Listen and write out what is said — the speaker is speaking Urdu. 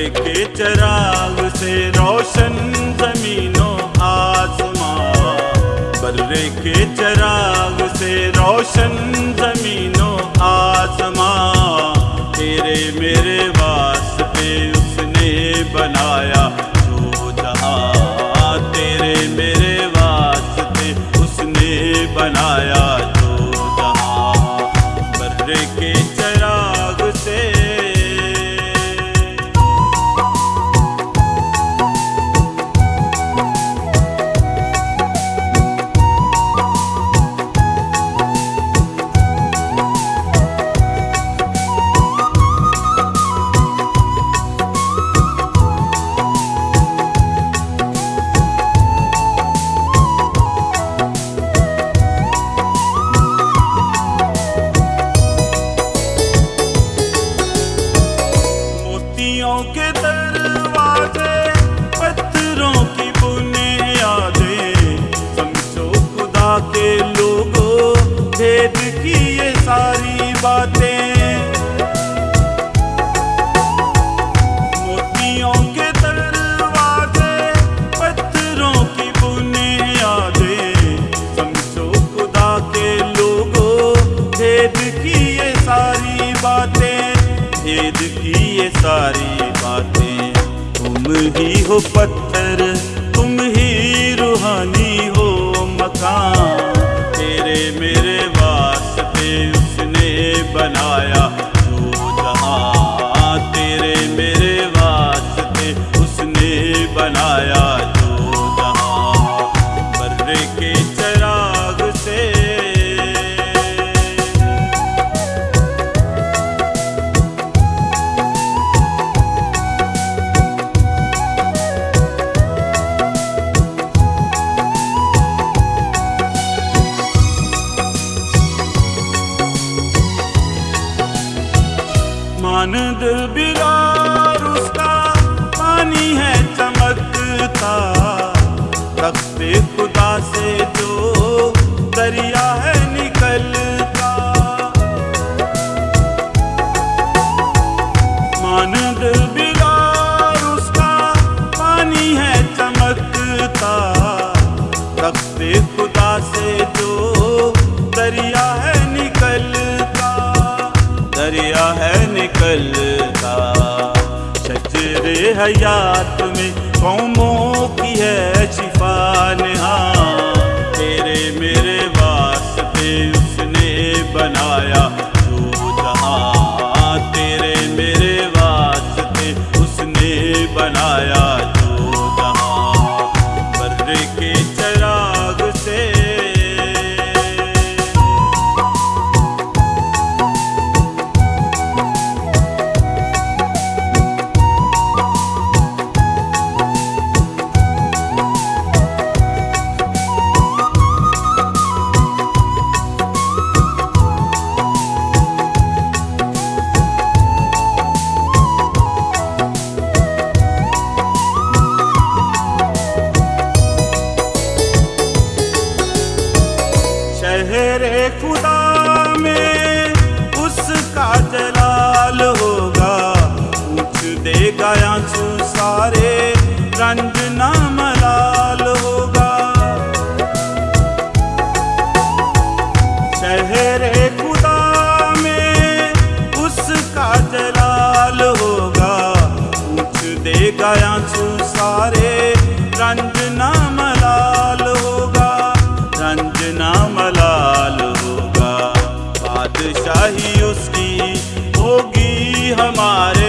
برے کے چراغ سے روشن زمینوں آسمان برے کے چراغ سے روشن باتیں بھید کی یہ ساری باتیں۔ تم ہی ہو پتھر، تم ہی روحانی ہو مکان۔ تیرے میرے واسطے اس نے بنایا ماند بگار اس کا، پانی ہے چمکتا۔ تخت خدا سے جو دریا ہے نکلتا۔ ماند بگار اس کا، پانی ہے چمکتا۔ تخت خدا سے جو شجر حیات میں قوموں شہر خدا میں اس کا جلال ہوگا۔ پوچھ دے گا آنسو سارے رنجنا ملال ہوگا۔ رنجنا ملال ہوگا۔ بادشاہی اس کی ہوگی ہمارے